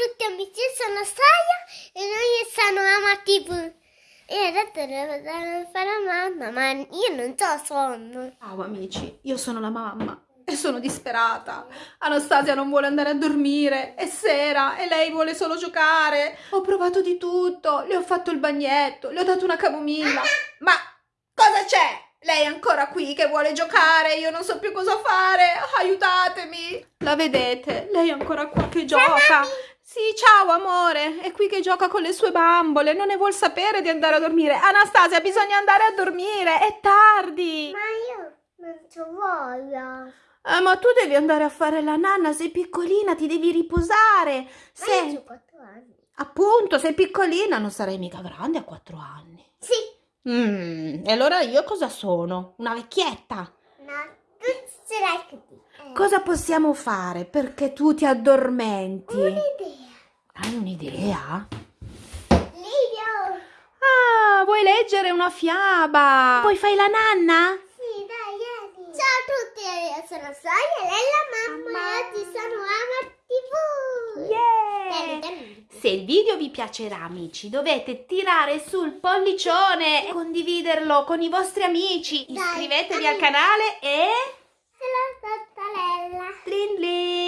tutti amici, sono Saya e noi siamo Ama TV. E adesso devo fare la mamma, ma io non ho sonno. Ciao amici, io sono la mamma e sono disperata. Anastasia non vuole andare a dormire, è sera e lei vuole solo giocare. Ho provato di tutto, le ho fatto il bagnetto, le ho dato una camomilla. Ma cosa c'è? Lei è ancora qui che vuole giocare, io non so più cosa fare, aiutatemi! La vedete? Lei è ancora qua che gioca. Sì, ciao amore, è qui che gioca con le sue bambole, non ne vuol sapere di andare a dormire. Anastasia, bisogna andare a dormire, è tardi. Ma io non ci voglio. Eh, ma tu devi andare a fare la nanna, sei piccolina, ti devi riposare. Ma Sei... io ho 4 anni. Appunto, sei piccolina, non sarai mica grande a quattro anni. Sì, Mm, e allora io cosa sono? Una vecchietta? no, tu sarai così. Eh. Cosa possiamo fare perché tu ti addormenti? Un'idea. Hai un'idea? Livio. Ah, vuoi leggere una fiaba? Poi fai la nanna? Sì, dai, vieni. Ciao a tutti, io sono Saya, lei è la mamma, e oggi sono Ama TV. Dai, dammi. Se il video vi piacerà amici dovete tirare sul pollicione e condividerlo con i vostri amici. Iscrivetevi dai. al canale e... C'è la tattarella. Tlin tlin.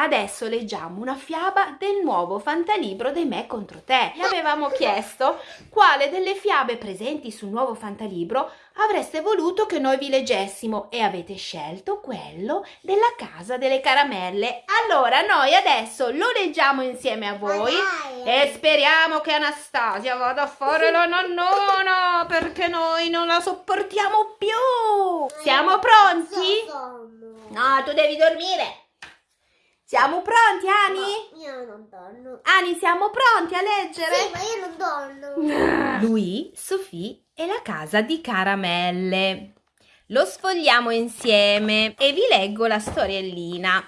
Adesso leggiamo una fiaba del nuovo fantalibro dei Me contro te. Vi avevamo chiesto quale delle fiabe presenti sul nuovo fantalibro avreste voluto che noi vi leggessimo e avete scelto quello della casa delle caramelle. Allora noi adesso lo leggiamo insieme a voi e speriamo che Anastasia vada a fare la nonnona perché noi non la sopportiamo più. Siamo pronti? No, tu devi dormire. Siamo pronti, Ani? No, io non dormo. Ani, siamo pronti a leggere? Sì, ma io non dormo. Lui, Sofì e la casa di caramelle. Lo sfogliamo insieme e vi leggo la storiellina.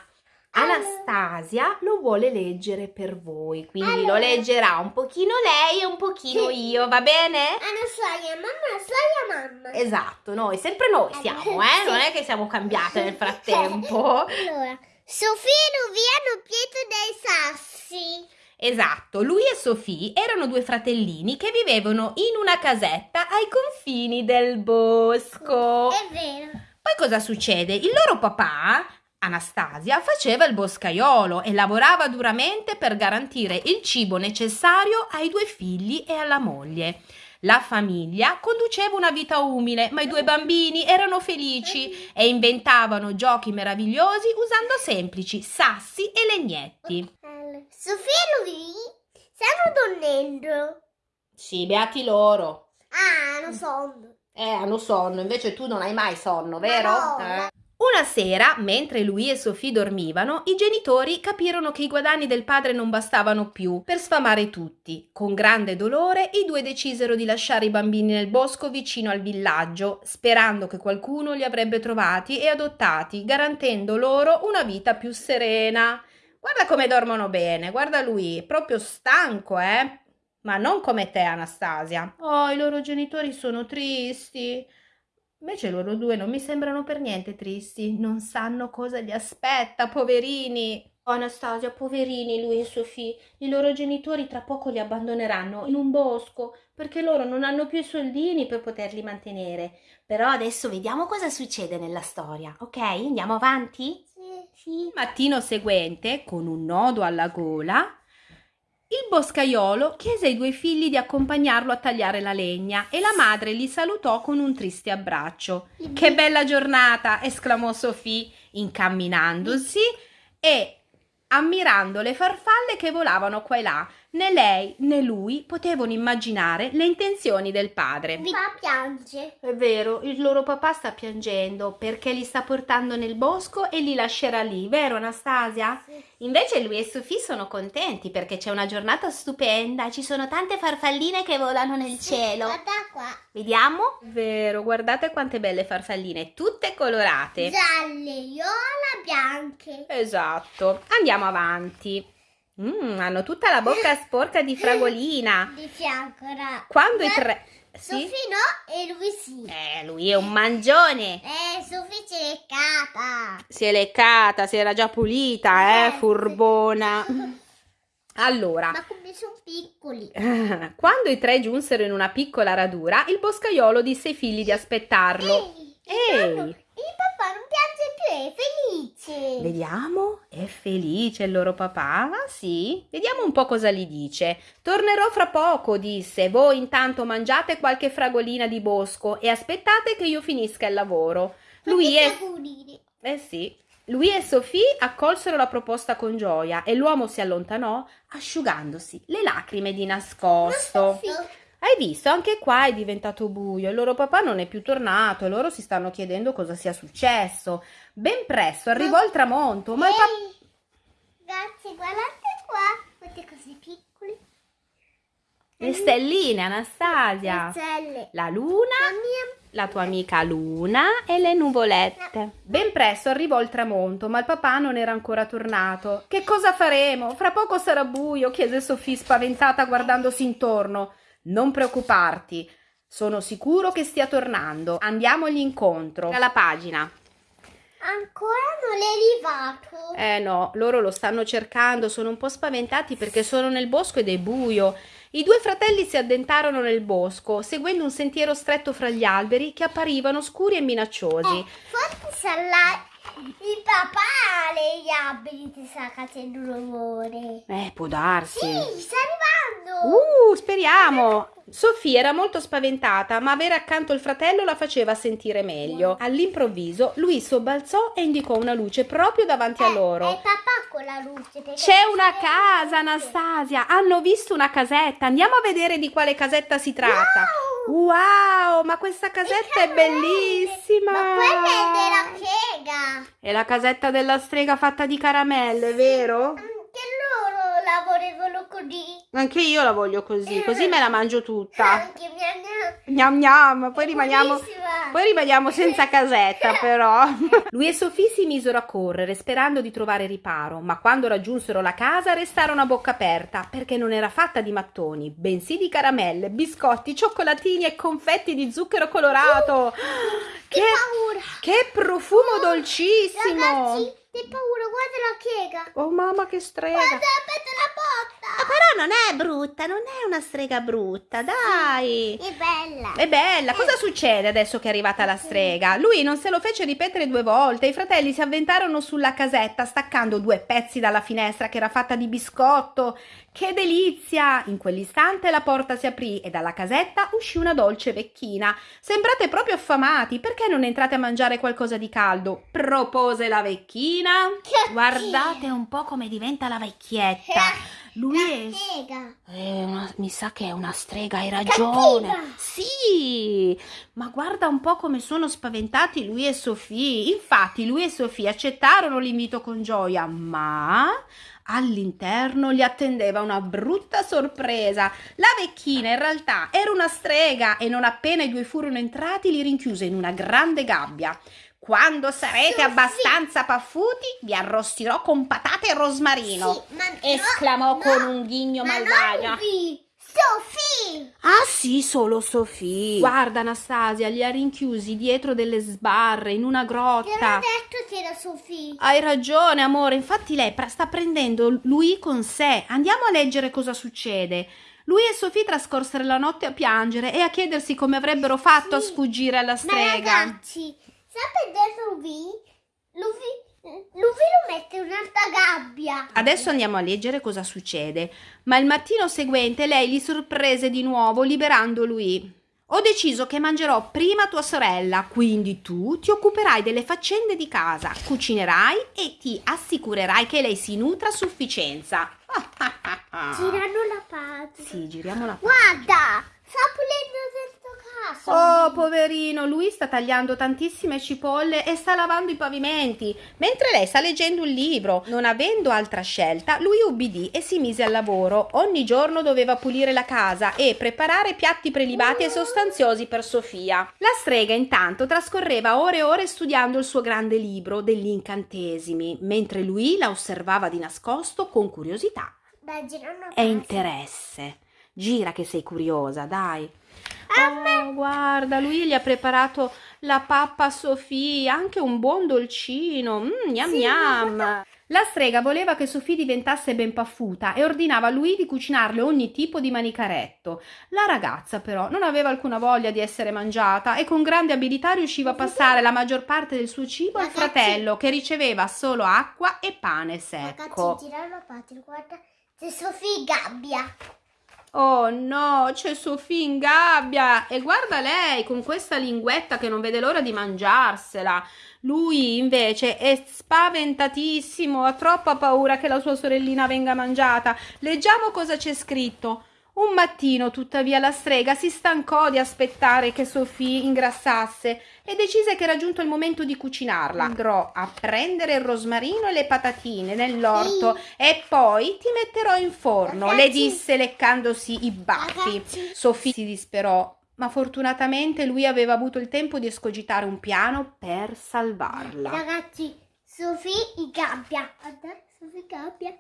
Anastasia lo vuole leggere per voi, quindi lo Allora. leggerà un pochino lei e un pochino Sì. io, va bene? Anastasia, mamma, Anastasia, mamma. Esatto, noi, sempre noi siamo, eh? Non è che siamo cambiate nel frattempo. Allora, Sofia e Luvia hanno pieto dei sassi. Esatto, lui e Sofì erano due fratellini che vivevano in una casetta ai confini del bosco. È vero. Poi cosa succede? Il loro papà, Anastasia, faceva il boscaiolo e lavorava duramente per garantire il cibo necessario ai due figli e alla moglie. La famiglia conduceva una vita umile, ma i due bambini erano felici e inventavano giochi meravigliosi usando semplici sassi e legnetti. Sofia e Luvia stanno dormendo. Sì, beati loro. Ah, non sonno. Eh, hanno sonno, invece tu non hai mai sonno, Ma vero? no, Eh. Una sera, mentre lui e Sofì dormivano, i genitori capirono che i guadagni del padre non bastavano più per sfamare tutti. Con grande dolore, i due decisero di lasciare i bambini nel bosco vicino al villaggio, sperando che qualcuno li avrebbe trovati e adottati, garantendo loro una vita più serena. Guarda come dormono bene, guarda lui, proprio stanco, eh? Ma non come te, Anastasia. Oh, i loro genitori sono tristi. Invece loro due non mi sembrano per niente tristi, non sanno cosa li aspetta, poverini. Oh, Anastasia, poverini lui e Sofì, i loro genitori tra poco li abbandoneranno in un bosco perché loro non hanno più i soldini per poterli mantenere. Però adesso vediamo cosa succede nella storia, ok? Andiamo avanti? Sì. Sì. Mattino seguente, con un nodo alla gola, il boscaiolo chiese ai due figli di accompagnarlo a tagliare la legna e la madre li salutò con un triste abbraccio. Che bella giornata! esclamò Sofì, incamminandosi e ammirando le farfalle che volavano qua e là. Né lei né lui potevano immaginare le intenzioni del padre. Mi fa piange. È vero, il loro papà sta piangendo perché li sta portando nel bosco e li lascerà lì, vero Anastasia? Sì. Invece lui e Sofì sono contenti perché c'è una giornata stupenda, ci sono tante farfalline che volano nel cielo. Guarda qua. Vediamo? Vero, guardate quante belle farfalline, tutte colorate. Gialle, viola, bianche. Esatto, andiamo avanti. Mm, hanno tutta la bocca sporca di fragolina. Di fianco, ra. Quando i tre... Sì? Sofì no e lui sì. Eh, lui è un mangione. Eh, Sofì c'è leccata. Si è leccata, si era già pulita, eh, Eh, furbona. Allora, Ma come sono piccoli. quando i tre giunsero in una piccola radura, il boscaiolo disse ai figli di aspettarlo. Ehi, Ehi. nonno, il papà non è felice. Vediamo, è felice il loro papà? Sì? Vediamo un po' cosa gli dice. Tornerò fra poco, disse. Voi intanto mangiate qualche fragolina di bosco e aspettate che io finisca il lavoro. Lui e... auguri. Eh sì. Lui e Sophie accolsero la proposta con gioia e l'uomo si allontanò asciugandosi le lacrime di nascosto. Hai visto? Anche qua è diventato buio. Il loro papà non è più tornato e loro si stanno chiedendo cosa sia successo. Ben presto arrivò il tramonto, ma il papà... Ehi, Ragazzi, guardate qua. Quante cose piccole. Le stelline, Anastasia. Stelle. La luna, La mia la tua amica Luna e le nuvolette. Ben presto arrivò il tramonto, ma il papà non era ancora tornato. Che cosa faremo? Fra poco sarà buio, chiese Sofì spaventata guardandosi intorno. Non preoccuparti, sono sicuro che stia tornando. Andiamogli incontro. Alla pagina. Ancora non è arrivato. Eh no, loro lo stanno cercando, sono un po' spaventati perché sono nel bosco ed è buio. I due fratelli si addentarono nel bosco, seguendo un sentiero stretto fra gli alberi che apparivano scuri e minacciosi. Eh, forse sarà il papà alberi che sta facendo rumore. Eh, può darsi. Sì, sta arrivando. Uh, speriamo! Sofia era molto spaventata, ma avere accanto il fratello la faceva sentire meglio. All'improvviso, lui sobbalzò e indicò una luce proprio davanti a È loro. il papà con la luce. C'è una casa. Anastasia. Hanno visto una casetta. Andiamo a vedere di quale casetta si tratta. Wow! Wow, ma questa casetta è bellissima. Ma quella è della piega. È la casetta della strega fatta di caramelle, vero? La volevano così. Anche io la voglio così, così me la mangio tutta. Anche mia nonna. Gnam gnam, poi rimaniamo, poi rimaniamo senza casetta però. Lui e Sofì si misero a correre sperando di trovare riparo, ma quando raggiunsero la casa restarono a bocca aperta perché non era fatta di mattoni, bensì di caramelle, biscotti, cioccolatini e confetti di zucchero colorato. Che Che, paura. che profumo dolcissimo! Ragazzi, che paura, guarda la piega. Oh mamma che strega! Guarda, aspetta la porta. Però non è brutta, non è una strega brutta, dai! È bella. È bella, cosa succede adesso che è arrivata la strega? Lui non se lo fece ripetere due volte, i fratelli si avventarono sulla casetta staccando due pezzi dalla finestra che era fatta di biscotto. Che delizia! In quell'istante la porta si aprì e dalla casetta uscì una dolce vecchina. Sembrate proprio affamati, perché non entrate a mangiare qualcosa di caldo? propose la vecchina. Guardate un po' come diventa la vecchietta. Lui La è... piega. Eh, una- mi sa che è una strega, hai ragione. Cattiva. Sì, ma guarda un po' come sono spaventati lui e Sofì. Infatti, lui e Sofì accettarono l'invito con gioia, ma all'interno li attendeva una brutta sorpresa. La vecchina in realtà era una strega e non appena i due furono entrati li rinchiuse in una grande gabbia. Quando sarete Sofì. abbastanza paffuti, vi arrostirò con patate e rosmarino. Sì, ma esclamò no, con no, un ghigno ma malvagio. Sofì. Ah sì, solo Sofì. Guarda Anastasia, li ha rinchiusi dietro delle sbarre in una Ti avevo grotta. detto che era Sofì. Hai ragione, amore. Infatti lei sta prendendo lui con sé. Andiamo a leggere cosa succede. Lui e Sofì trascorsero la notte a piangere e a chiedersi come avrebbero fatto a Sì. sfuggire alla Ma strega. ragazzi, sapete Luvi? Luvi, Luvi lo mette in un'altra gabbia. Adesso andiamo a leggere cosa succede. Ma il mattino seguente lei li sorprese di nuovo liberando lui. Ho deciso che mangerò prima tua sorella, quindi tu ti occuperai delle faccende di casa, cucinerai e ti assicurerai che lei si nutra a sufficienza. Girano la pagina. Sì, giriamo la Guarda, sta pulendo casa. Oh, poverino, lui sta tagliando tantissime cipolle e sta lavando i pavimenti, mentre lei sta leggendo un libro. Non avendo altra scelta, lui ubbidì e si mise al lavoro. Ogni giorno doveva pulire la casa e preparare piatti prelibati e sostanziosi per Sofia. La strega intanto trascorreva ore e ore studiando il suo grande libro degli incantesimi, mentre lui la osservava di nascosto con curiosità girano e interesse. Gira che sei curiosa, dai. A Oh, guarda, lui gli ha preparato la pappa a Sofia, anche un buon dolcino. Mm, gnam Sì, guarda. La strega voleva che Sofì diventasse ben paffuta e ordinava a lui di cucinarle ogni tipo di manicaretto. La ragazza però non aveva alcuna voglia di essere mangiata e con grande abilità riusciva a passare la maggior parte del suo cibo al fratello che riceveva solo acqua e pane secco. Ragazzi, la patria, guarda. C'è Sofì Gabbia. Oh no, c'è Sofì in gabbia e guarda lei con questa linguetta che non vede l'ora di mangiarsela. Lui invece è spaventatissimo, ha troppa paura che la sua sorellina venga mangiata. Leggiamo cosa c'è scritto. Un mattino, tuttavia, la strega si stancò di aspettare che Sofì ingrassasse e decise che era giunto il momento di cucinarla. Andrò a prendere il rosmarino e le patatine nell'orto e poi ti metterò in forno, le Ragazzi. disse leccandosi i baffi. Ragazzi. Sofì si disperò, ma fortunatamente lui aveva avuto il tempo di escogitare un piano per salvarla. Ragazzi, Sofì Gabbia. Guarda, Sofì Gabbia.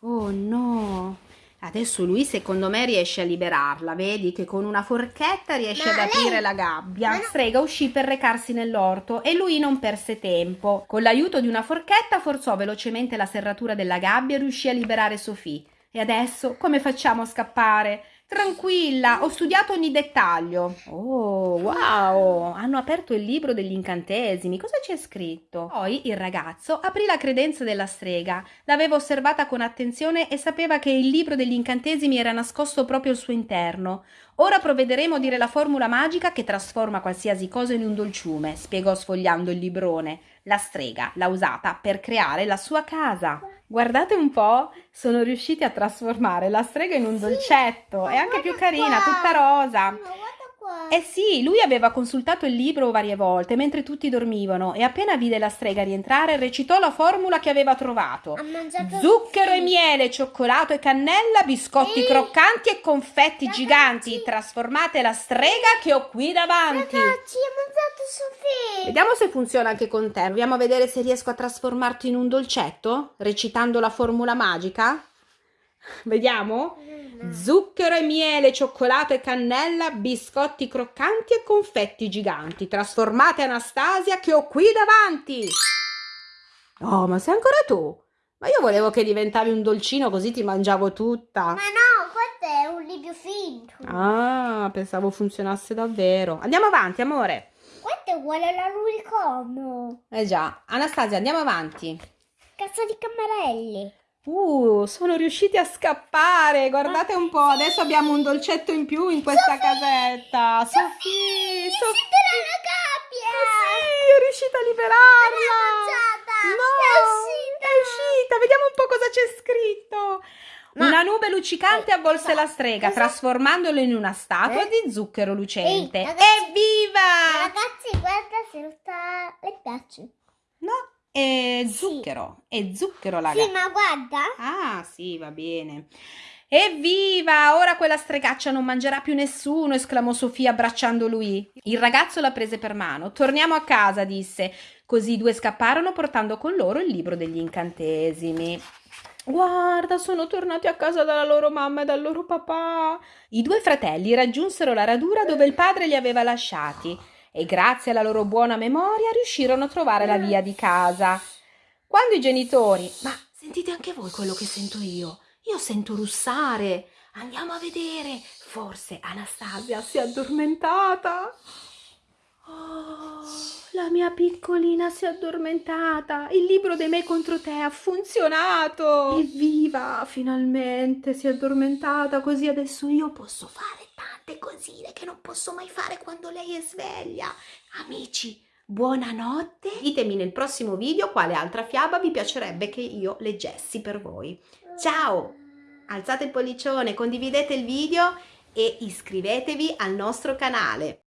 Oh no! Adesso lui secondo me riesce a liberarla, vedi che con una forchetta riesce Ma ad lei- aprire la gabbia. No- Strega uscì per recarsi nell'orto e lui non perse tempo. Con l'aiuto di una forchetta forzò velocemente la serratura della gabbia e riuscì a liberare Sofì. E adesso come facciamo a scappare? Tranquilla, ho studiato ogni dettaglio. Oh, wow! Hanno aperto il libro degli incantesimi. Cosa c'è scritto? Poi il ragazzo aprì la credenza della strega. L'aveva osservata con attenzione e sapeva che il libro degli incantesimi era nascosto proprio al suo interno. Ora provvederemo a dire la formula magica che trasforma qualsiasi cosa in un dolciume, spiegò sfogliando il librone. La strega l'ha usata per creare la sua casa. Guardate un po', sono riusciti a trasformare la strega in un dolcetto. È anche più carina, tutta rosa. Eh sì, lui aveva consultato il libro varie volte mentre tutti dormivano e appena vide la strega rientrare recitò la formula che aveva trovato. Ha mangiato Zucchero e miele, cioccolato e cannella, biscotti Ehi, croccanti e confetti ragazzi. giganti. Trasformate la strega che ho qui davanti. Ragazzi, ha mangiato Sofì. Vediamo se funziona anche con te. Proviamo a vedere se riesco a trasformarti in un dolcetto recitando la formula magica. Vediamo. Zucchero e miele, cioccolato e cannella, biscotti croccanti e confetti giganti. Trasformate Anastasia che ho qui davanti. Oh, ma sei ancora tu? Ma io volevo che diventavi un dolcino così ti mangiavo tutta. Ma no, questo è un libro finto. Ah, pensavo funzionasse davvero. Andiamo avanti, amore. Questo è uguale all'unicorno. Eh già, Anastasia, andiamo avanti. Cazzo di camarelli. Uh, sono riusciti a scappare. Guardate un po', adesso abbiamo un dolcetto in più in questa casetta. Sofì, Sofì. La gabbia. Sì, è riuscita a liberarla. mangiata. No, È uscita. è uscita. Vediamo un po' cosa c'è scritto. Ma- Una nube luccicante Eh, avvolse la strega, trasformandolo in una statua Eh? di zucchero lucente. Ehi, ragazzi- Evviva! Ragazzi, guarda se sta... le piace. No, è Sì. zucchero. È zucchero la Sì, ma guarda. Ah, sì, va bene. Evviva! Ora quella stregaccia non mangerà più nessuno, esclamò Sofia abbracciando lui. Il ragazzo la prese per mano. Torniamo a casa, disse. Così i due scapparono portando con loro il libro degli incantesimi. Guarda, sono tornati a casa dalla loro mamma e dal loro papà. I due fratelli raggiunsero la radura dove il padre li aveva lasciati e grazie alla loro buona memoria riuscirono a trovare la via di casa. Quando i genitori... Ma sentite anche voi quello che sento io? Io sento russare. Andiamo a vedere. Forse Anastasia si è addormentata. Oh, la mia piccolina si è addormentata. Il libro dei me contro te ha funzionato. Evviva, finalmente si è addormentata. Così adesso io posso fare tante cosine che non posso mai fare quando lei è sveglia. Amici, buonanotte. Ditemi nel prossimo video quale altra fiaba vi piacerebbe che io leggessi per voi. Ciao! Alzate il pollicione, condividete il video e iscrivetevi al nostro canale.